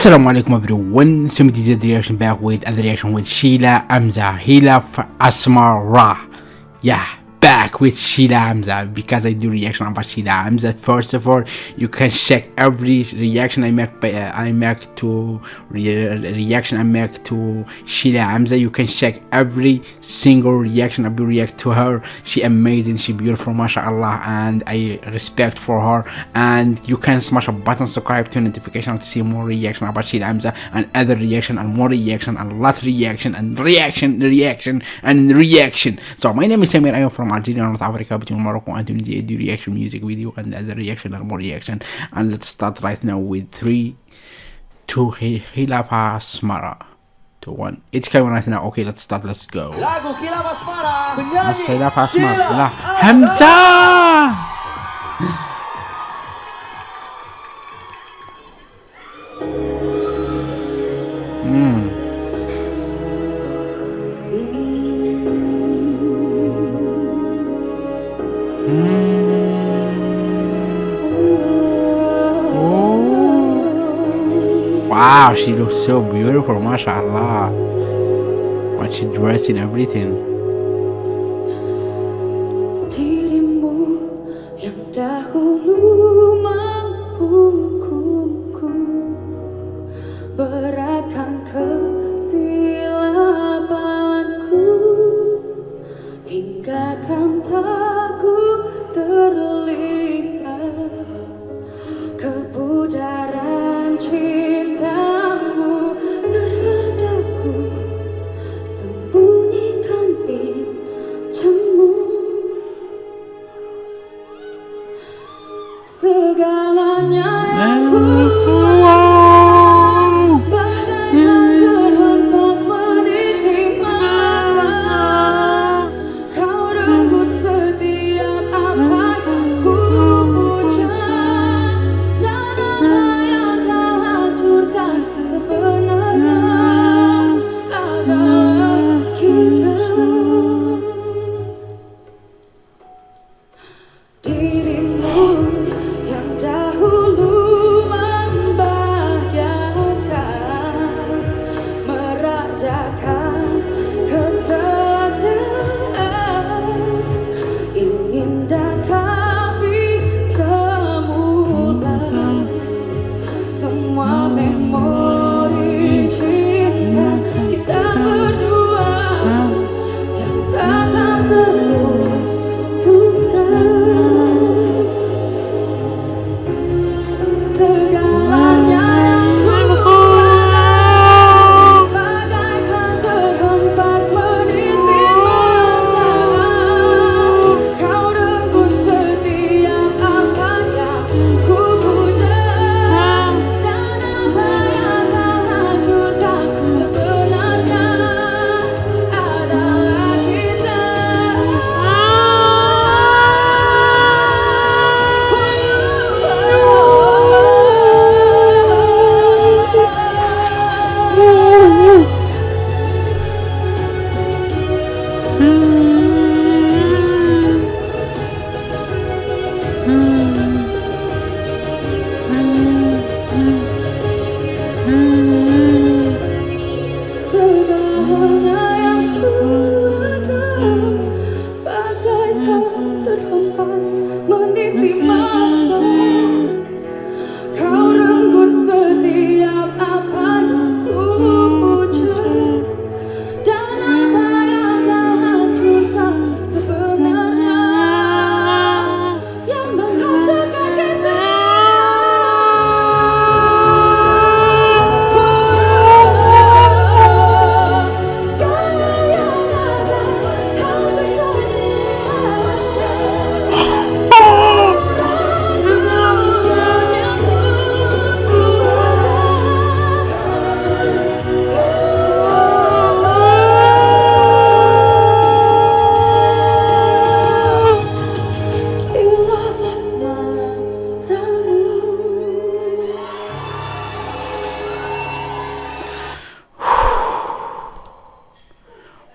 Assalamu alaikum everyone, Somebody did the reaction back with a reaction with Sheila Hamza, Hila Asmara. Back with Sheila Hamza uh, because I do reaction about Sheila Hamza. Uh, first of all, you can check every reaction I make by uh, I make to re reaction I make to Sheila Hamza. You can check every single reaction I react to her. She amazing, she beautiful, mashallah, and I respect for her. And you can smash a button subscribe to notification to see more reaction about Sheila Hamza uh, and other reaction and more reaction and lot reaction and reaction, reaction and reaction. So my name is Samir. I am from Algeria, North Africa, between Morocco and Tunisia. I do reaction music video and other reaction and more reaction. And let's start right now with three, two, Hilafa Asmara. To one. It's coming right now. Okay, let's start. Let's go. Lagu Kilap Asmara Mas Penyanyi Hilafa Asmara. Sheila Lah, Hamza! Wow, she looks so beautiful, mashallah. What she dressed and everything. Dahulu Segalanya yang ku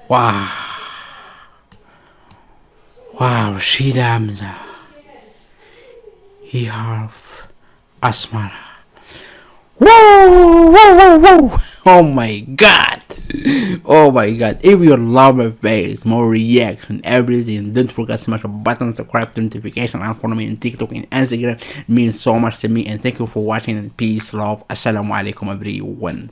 Wow. Wow, Sheila Hamza. He half Asmara. Whoa, whoa, whoa, whoa. Oh my god. Oh my god. If you love my face, more reaction, everything, don't forget to smash the button, subscribe to notification, and follow me on TikTok and Instagram. It means so much to me. And thank you for watching. Peace, love. Assalamu alaikum, everyone.